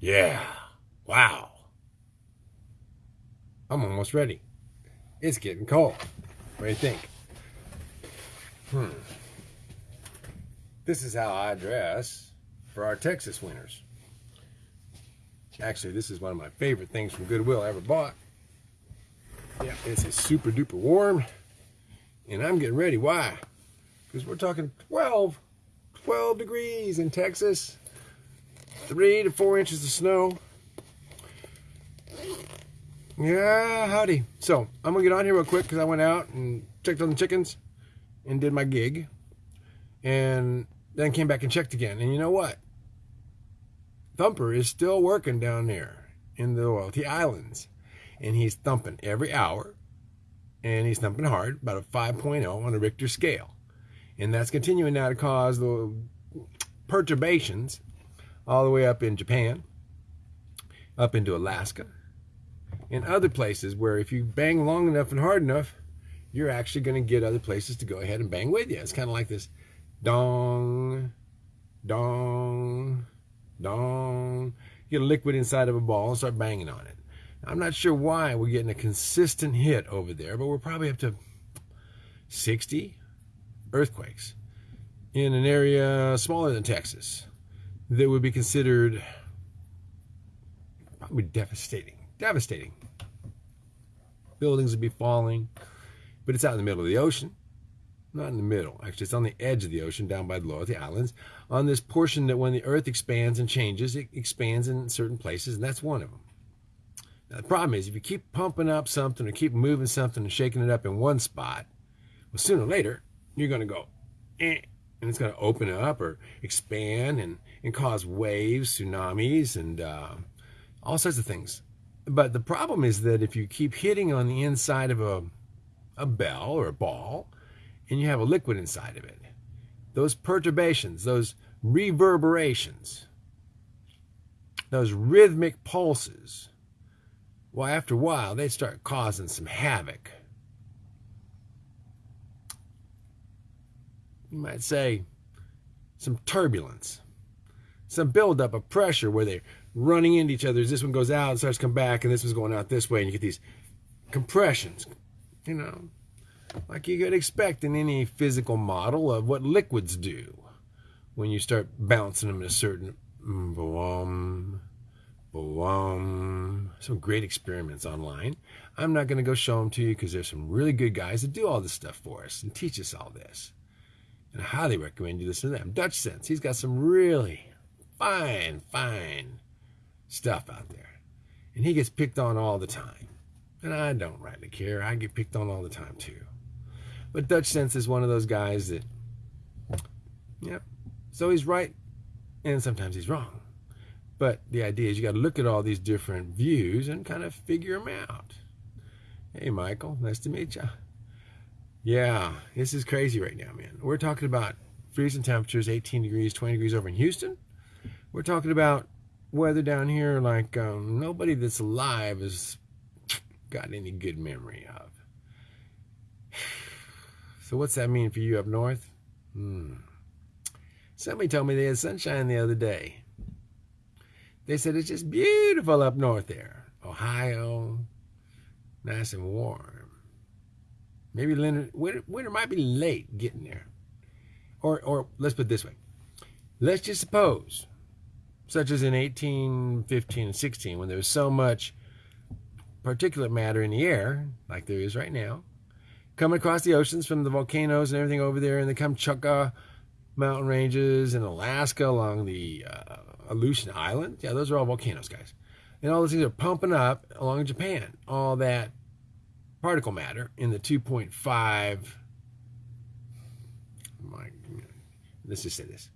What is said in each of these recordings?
Yeah. Wow. I'm almost ready. It's getting cold. What do you think? Hmm. This is how I dress for our Texas winters. Actually, this is one of my favorite things from Goodwill I ever bought. Yeah, this is super duper warm. And I'm getting ready. Why? Because we're talking 12, 12 degrees in Texas. Three to four inches of snow. Yeah, howdy. So, I'm to get on here real quick because I went out and checked on the chickens and did my gig. And then came back and checked again. And you know what? Thumper is still working down there in the Loyalty Islands. And he's thumping every hour. And he's thumping hard, about a 5.0 on a Richter scale. And that's continuing now to cause the perturbations all the way up in Japan, up into Alaska, and other places where if you bang long enough and hard enough, you're actually going to get other places to go ahead and bang with you. It's kind of like this dong, dong, dong. Get a liquid inside of a ball and start banging on it. I'm not sure why we're getting a consistent hit over there, but we're probably up to 60 earthquakes in an area smaller than Texas that would be considered probably devastating. Devastating. Buildings would be falling, but it's out in the middle of the ocean. Not in the middle, actually, it's on the edge of the ocean down by the Loyalty Islands. On this portion that when the earth expands and changes, it expands in certain places, and that's one of them. Now, the problem is if you keep pumping up something or keep moving something and shaking it up in one spot, well, sooner or later, you're going to go, eh, and it's going to open up or expand and, and cause waves, tsunamis, and uh, all sorts of things. But the problem is that if you keep hitting on the inside of a, a bell or a ball and you have a liquid inside of it, those perturbations, those reverberations, those rhythmic pulses, well, after a while, they start causing some havoc. You might say some turbulence, some buildup of pressure where they're running into each other as this one goes out and starts to come back, and this one's going out this way, and you get these compressions, you know, like you could expect in any physical model of what liquids do when you start bouncing them in a certain mm, boom, boom. Some great experiments online. I'm not going to go show them to you because there's some really good guys that do all this stuff for us and teach us all this. And I highly recommend you listen to them. Dutchsinse, he's got some really fine, fine stuff out there. And he gets picked on all the time. And I don't rightly care. I get picked on all the time too. But Dutchsinse is one of those guys that, yep. So he's right, and sometimes he's wrong. But the idea is you got to look at all these different views and kind of figure them out. Hey, Michael, nice to meet you. Yeah, this is crazy right now, man. We're talking about freezing temperatures, 18 degrees, 20 degrees over in Houston. We're talking about weather down here like um, nobody that's alive has got any good memory of. So what's that mean for you up north? Hmm. Somebody told me they had sunshine the other day. They said it's just beautiful up north there. Ohio, nice and warm. Maybe winter, winter might be late getting there. Or, or let's put it this way. Let's just suppose, such as in 1815 and 16, when there was so much particulate matter in the air, like there is right now, coming across the oceans from the volcanoes and everything over there in the Kamchatka mountain ranges in Alaska along the uh, Aleutian Island. Yeah, those are all volcanoes, guys. And all those things are pumping up along Japan. All that particle matter in the 2.5. My, let's just say this.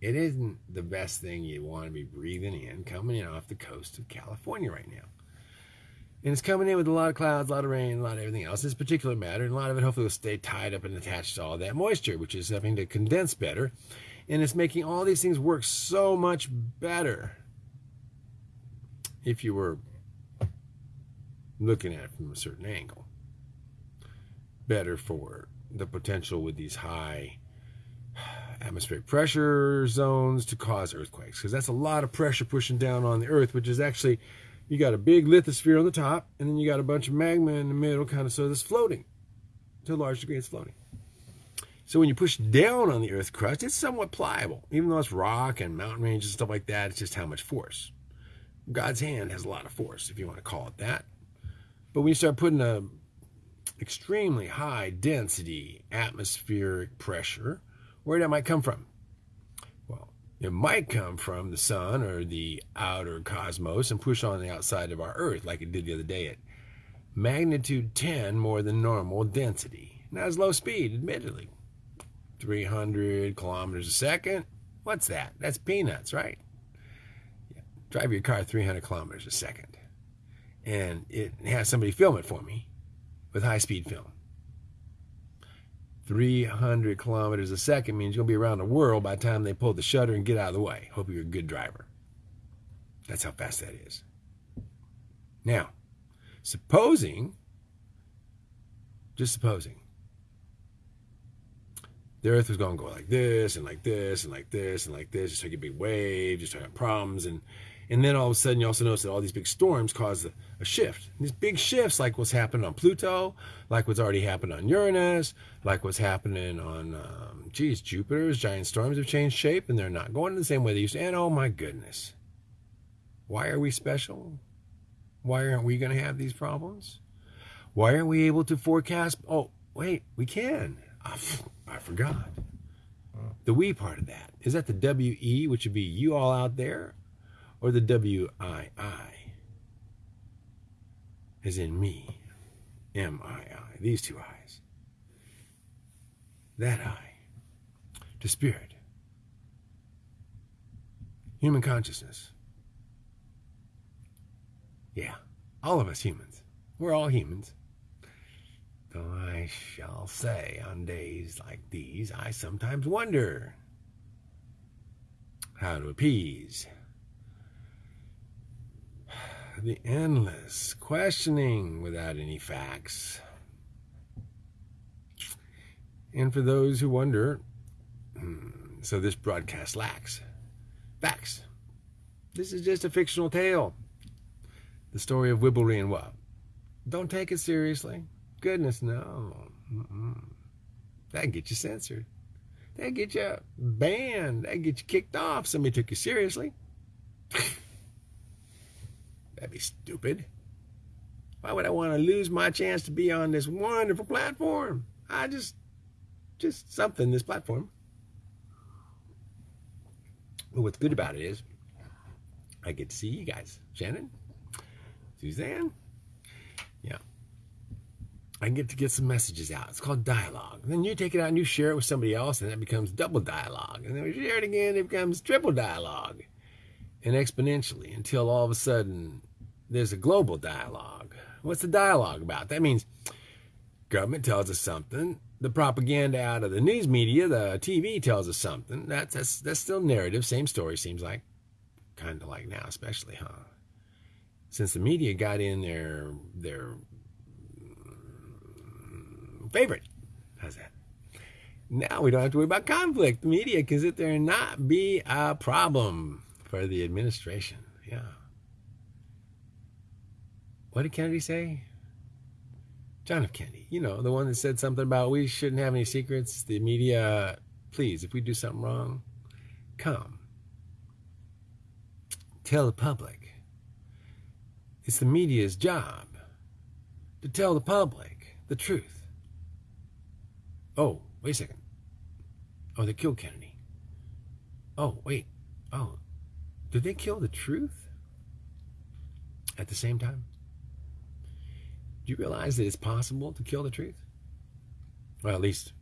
It isn't the best thing you want to be breathing in coming in off the coast of California right now. And it's coming in with a lot of clouds, a lot of rain, a lot of everything else. This particular matter, and a lot of it hopefully will stay tied up and attached to all that moisture, which is having to condense better. And it's making all these things work so much better if you were looking at it from a certain angle. Better for the potential with these high atmospheric pressure zones to cause earthquakes because that's a lot of pressure pushing down on the earth which is actually you got a big lithosphere on the top and then you got a bunch of magma in the middle kind of so it's floating. To a large degree it's floating. So when you push down on the earth crust it's somewhat pliable. Even though it's rock and mountain ranges and stuff like that it's just how much force. God's hand has a lot of force if you want to call it that. But when you start putting a extremely high density atmospheric pressure where that might come from. Well, it might come from the sun or the outer cosmos and push on the outside of our Earth like it did the other day at magnitude 10 more than normal density. Now it's low speed, admittedly. 300 kilometers a second. What's that? That's peanuts, right? Yeah. Drive your car 300 kilometers a second. And it has somebody film it for me with high speed film. 300 kilometers a second means you'll be around the world by the time they pull the shutter and get out of the way. Hope you're a good driver. That's how fast that is. Now, supposing, just supposing, the earth was going to go like this and like this and like this and like this, just like a big wave, just have problems. And and then all of a sudden, you also notice that all these big storms cause a, a shift. And these big shifts, like what's happened on Pluto, like what's already happened on Uranus, like what's happening on, um, geez, Jupiter's giant storms have changed shape and they're not going the same way they used to. And oh my goodness, why are we special? Why aren't we going to have these problems? Why aren't we able to forecast? Oh, wait, we can. I, I forgot. The we part of that. Is that the WE, which would be you all out there? Or the W-I-I, as in me, M-I-I, these two eyes. That eye, to spirit, human consciousness. Yeah, all of us humans. We're all humans. Though I shall say, on days like these, I sometimes wonder how to appease the endless questioning without any facts. And for those who wonder, hmm, so this broadcast lacks facts. This is just a fictional tale. The story of Wibblery and Wub. Don't take it seriously. Goodness, no. Mm-mm. That'd get you censored. That'd get you banned. That'd get you kicked off. Somebody took you seriously. That'd be stupid. Why would I want to lose my chance to be on this wonderful platform? I just, just something, this platform. But what's good about it is I get to see you guys. Shannon, Suzanne. Yeah. I get to get some messages out. It's called dialogue. And then you take it out and you share it with somebody else, and that becomes double dialogue. And then we share it again, it becomes triple dialogue. And exponentially until all of a sudden there's a global dialogue. What's the dialogue about? That means government tells us something. The propaganda out of the news media, the TV tells us something. That's that's that's still narrative. Same story seems like, kind of like now, especially, huh? Since the media got in their their favorite. How's that? Now we don't have to worry about conflict. The media can sit there and not be a problem for the administration. Yeah. What did Kennedy say? John F. Kennedy, you know, the one that said something about we shouldn't have any secrets. The media, please, if we do something wrong, come. Tell the public. It's the media's job to tell the public the truth. Oh, wait a second. Oh, they killed Kennedy. Oh, wait. Oh, did they kill the truth at the same time? Do you realize that it's possible to kill the truth? Well, at least.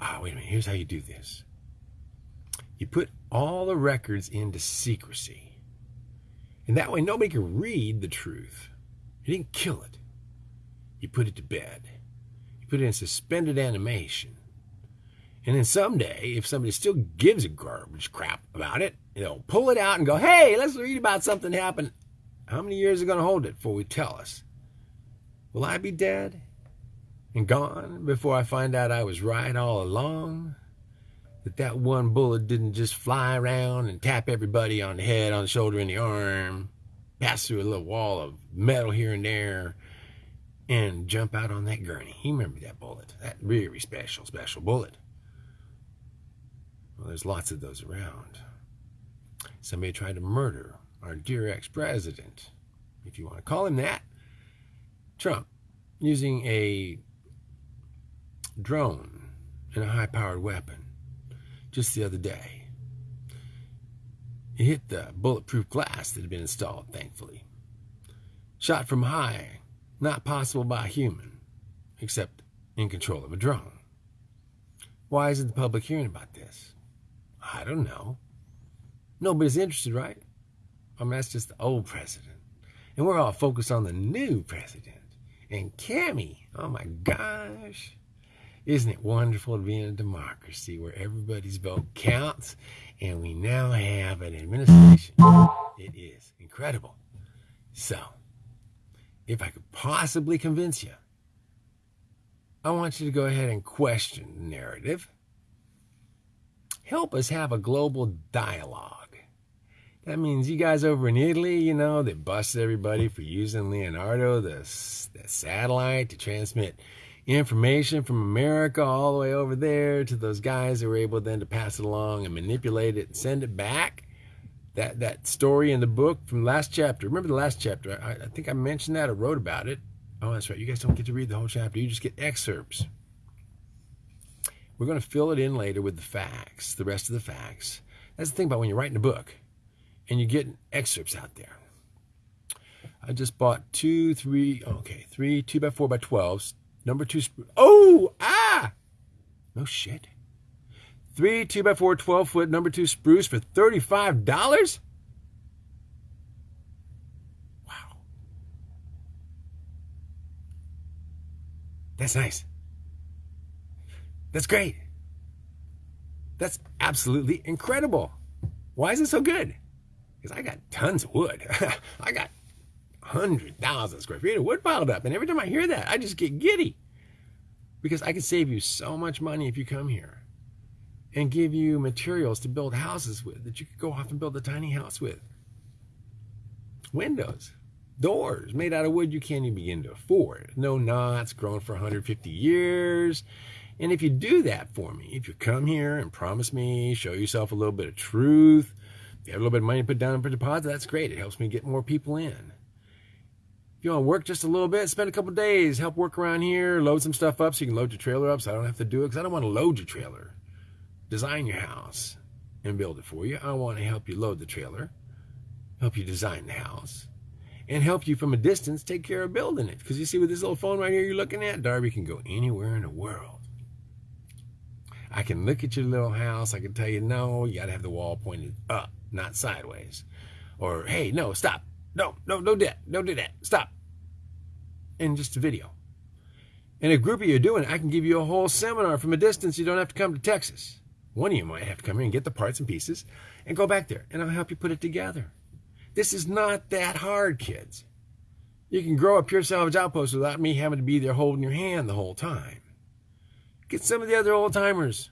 Ah, wait a minute. Here's how you do this you put all the records into secrecy. And that way, nobody can read the truth. You didn't kill it, you put it to bed. You put it in suspended animation. And then someday, if somebody still gives a garbage crap about it, they'll pull it out and go, hey, let's read about something happened how many years are going to hold it before we tell us? Will I be dead? and gone before I find out I was right all along. That that one bullet didn't just fly around and tap everybody on the head, on the shoulder, and the arm, pass through a little wall of metal here and there, and jump out on that gurney. You remember that bullet, that really special, special bullet. Well, there's lots of those around. Somebody tried to murder our dear ex-president, if you want to call him that, Trump, using a drone and a high-powered weapon just the other day. It hit the bulletproof glass that had been installed, thankfully. Shot from high, not possible by a human, except in control of a drone. Why isn't the public hearing about this? I don't know. Nobody's interested, right? I mean, that's just the old president. And we're all focused on the new president. And Cami, oh my gosh. Isn't it wonderful to be in a democracy where everybody's vote counts and we now have an administration? It is incredible. So, if I could possibly convince you, I want you to go ahead and question the narrative. Help us have a global dialogue. That means you guys over in Italy, you know, they busted everybody for using Leonardo, the, the satellite, to transmit information from America all the way over there to those guys who were able then to pass it along and manipulate it and send it back. That that story in the book from last chapter. Remember the last chapter? I, I think I mentioned that or wrote about it. Oh, that's right. You guys don't get to read the whole chapter. You just get excerpts. We're going to fill it in later with the facts, the rest of the facts. That's the thing about when you're writing a book and you get excerpts out there. I just bought two, three, okay, three, two by four by 12s Number two, oh, ah, no shit. Three two by four 12 foot number two spruce for $35? Wow. That's nice. That's great. That's absolutely incredible. Why is it so good? Because I got tons of wood. I got 100,000 square feet of wood piled up. And every time I hear that, I just get giddy. Because I can save you so much money if you come here and give you materials to build houses with that you could go off and build a tiny house with. Windows, doors made out of wood you can't even begin to afford. No knots, grown for 150 years. And if you do that for me, if you come here and promise me, show yourself a little bit of truth, if you have a little bit of money to put down for deposit, that's great. It helps me get more people in. If you want to work just a little bit, spend a couple days, help work around here, load some stuff up so you can load your trailer up so I don't have to do it because I don't want to load your trailer. Design your house and build it for you. I want to help you load the trailer, help you design the house, and help you from a distance take care of building it. Because you see with this little phone right here you're looking at, Darby can go anywhere in the world. I can look at your little house. I can tell you, no, you got to have the wall pointed up, not sideways. Or, hey, no, stop no, no, no, that, don't do that. Stop. And just a video. And a group of you are doing it, I can give you a whole seminar from a distance. You don't have to come to Texas. One of you might have to come here and get the parts and pieces and go back there, and I'll help you put it together. This is not that hard, kids. You can grow a pure salvage outpost without me having to be there holding your hand the whole time. Get some of the other old timers.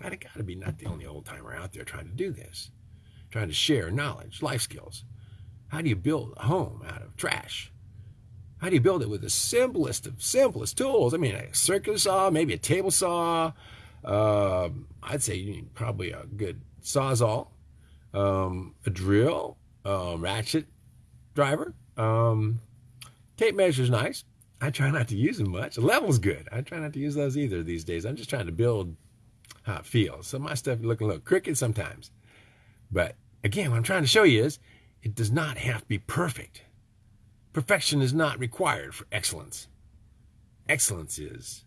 I'd got to be not the only old timer out there trying to do this, trying to share knowledge, life skills. How do you build a home out of trash? How do you build it with the simplest of simplest tools? I mean, a circular saw, maybe a table saw. Uh, I'd say you need probably a good sawzall, um, a drill, um, ratchet driver. Um, tape measure's nice. I try not to use them much. Level's good. I try not to use those either these days. I'm just trying to build how it feels. So my stuff looking a little crooked sometimes. But again, what I'm trying to show you is it does not have to be perfect. Perfection is not required for excellence. Excellence is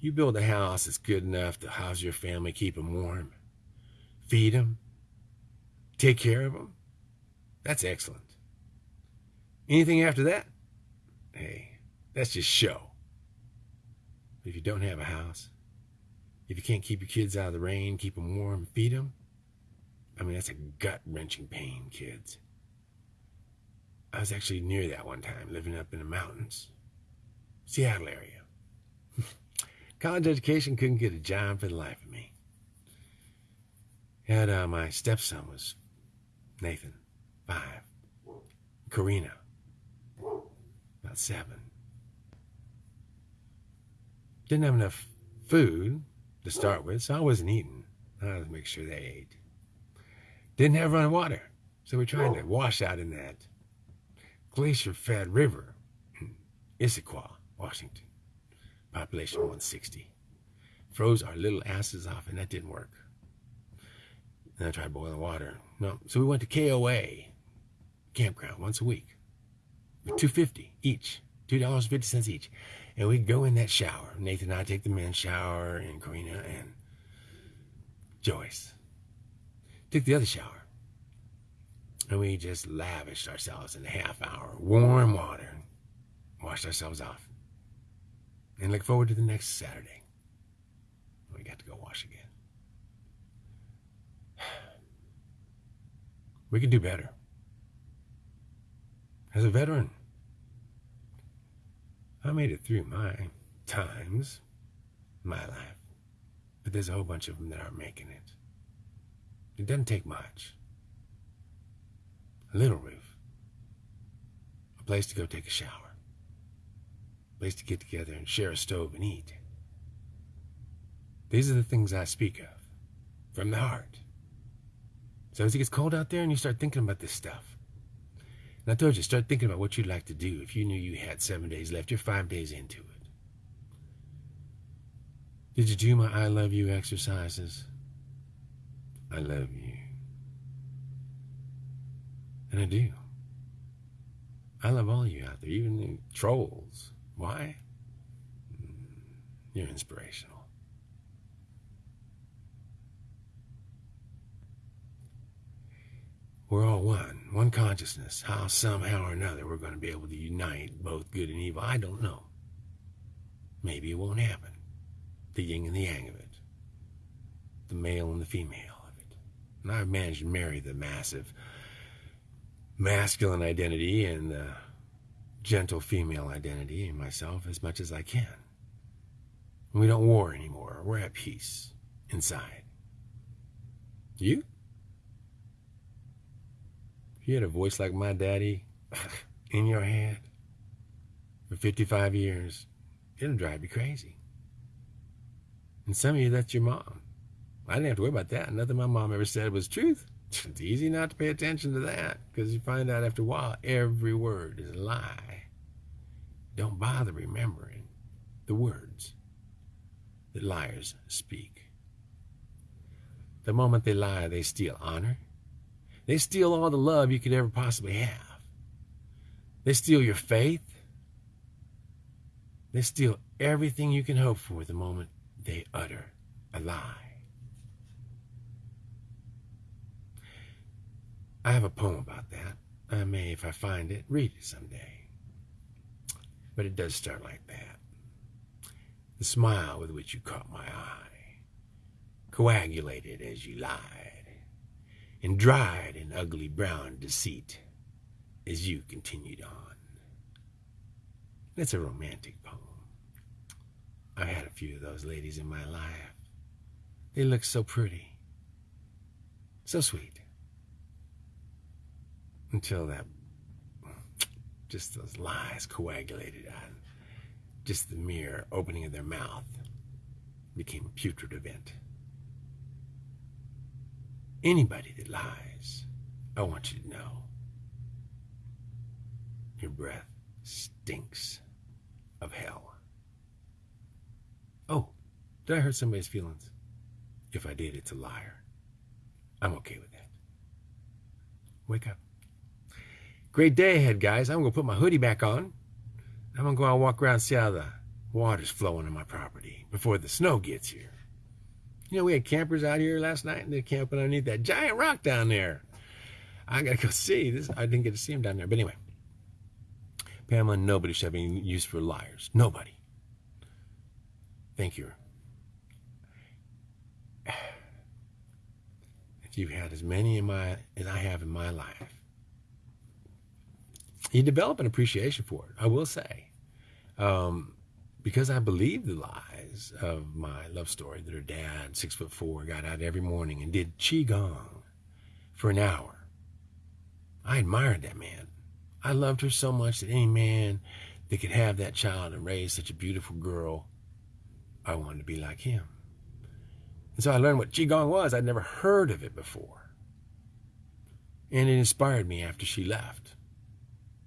you build a house that's good enough to house your family, keep them warm, feed them, take care of them. That's excellent. Anything after that, hey, that's just show. But if you don't have a house, if you can't keep your kids out of the rain, keep them warm, feed them, I mean, that's a gut wrenching pain, kids. I was actually near that one time, living up in the mountains, Seattle area. College education couldn't get a job for the life of me. Had uh, my stepson was Nathan, five. Karina, about seven. Didn't have enough food to start with, so I wasn't eating. I had to make sure they ate. Didn't have running water, so we tried to wash out in that glacier-fed river Issaquah, Washington. Population 160. Froze our little asses off, and that didn't work. And I tried boiling water. No, so we went to KOA campground once a week, with 250 each, two dollars fifty cents each, and we'd go in that shower. Nathan and I take the men's shower, and Karina and Joyce took the other shower, and we just lavished ourselves in a half hour warm water, washed ourselves off and look forward to the next Saturday. We got to go wash again. We can do better. As a veteran, I made it through my times, my life, but there's a whole bunch of them that aren't making it. It doesn't take much. A little roof, a place to go take a shower A place to get together and share a stove and eat. These are the things I speak of from the heart. So as it gets cold out there and you start thinking about this stuff, and I told you, start thinking about what you'd like to do if you knew you had seven days left. You're five days into it. Did you do my I love you exercises? I love you. And I do. I love all you out there, even the trolls. Why? Hmm, you're inspirational. We're all one, one consciousness. How, somehow or another, we're going to be able to unite both good and evil, I don't know. Maybe it won't happen. The yin and the yang of it, the male and the female of it. And I've managed to marry the massive masculine identity and the gentle female identity in myself as much as I can. We don't war anymore. We're at peace inside. You? You had a voice like my daddy in your head for 55 years, it'll drive you crazy. And some of you, that's your mom. I didn't have to worry about that. Nothing my mom ever said was truth. It's easy not to pay attention to that because you find out after a while every word is a lie. Don't bother remembering the words that liars speak. The moment they lie, they steal honor. They steal all the love you could ever possibly have. They steal your faith. They steal everything you can hope for the moment they utter a lie. I have a poem about that. I may, if I find it, read it someday. But it does start like that. The smile with which you caught my eye, coagulated as you lied, and dried in ugly brown deceit as you continued on. That's a romantic poem. I've had a few of those ladies in my life. They looked so pretty, so sweet until that just those lies coagulated on just the mere opening of their mouth became a putrid event. Anybody that lies, I want you to know your breath stinks of hell. Oh, did I hurt somebody's feelings? If I did, it's a liar. I'm okay with that. Wake up. Great day ahead, guys. I'm going to put my hoodie back on. I'm going to go out and walk around see how the water's flowing on my property before the snow gets here. You know, we had campers out here last night and they're camping underneath that giant rock down there. I got to go see this. I didn't get to see them down there. But anyway, Pamela, nobody should have any use for liars. Nobody. Thank you. If you've had as many in my as I have in my life, you develop an appreciation for it. I will say, um, because I believed the lies of my love story that her dad, six foot four, got out every morning and did qigong for an hour. I admired that man. I loved her so much that any man that could have that child and raise such a beautiful girl, I wanted to be like him. And so I learned what Qigong was. I'd never heard of it before. And it inspired me after she left.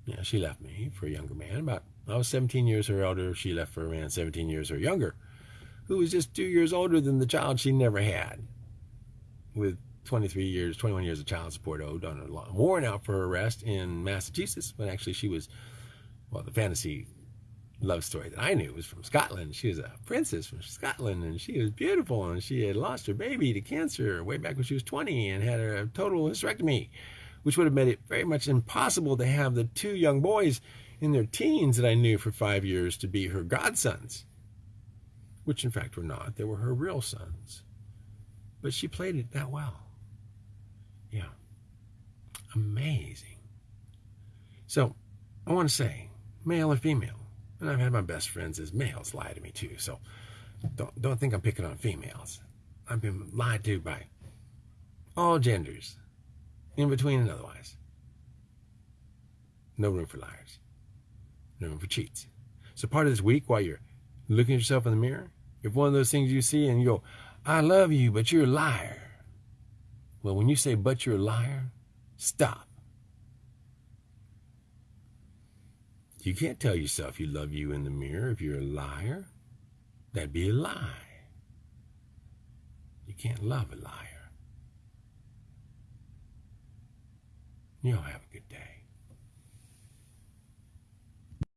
Yeah, she left me for a younger man. About I was 17 years her elder. She left for a man 17 years her younger, who was just two years older than the child she never had, with 23 years, 21 years of child support owed on a warrant out for arrest in Massachusetts. When actually she was, well, the fantasy love story that I knew was from Scotland. She was a princess from Scotland, and she was beautiful, and she had lost her baby to cancer way back when she was 20, and had a total hysterectomy which would have made it very much impossible to have the two young boys in their teens that I knew for five years to be her godsons, which in fact were not. They were her real sons. But she played it that well. Yeah. Amazing. So I want to say, male or female, and I've had my best friends as males lie to me too, so don't, don't think I'm picking on females. I've been lied to by all genders in between and otherwise. No room for liars. For cheats. So part of this week, while you're looking at yourself in the mirror, if one of those things you see and you go, I love you, but you're a liar. Well, when you say, but you're a liar, stop. You can't tell yourself you love you in the mirror if you're a liar. That'd be a lie. You can't love a liar. You'll have a good day.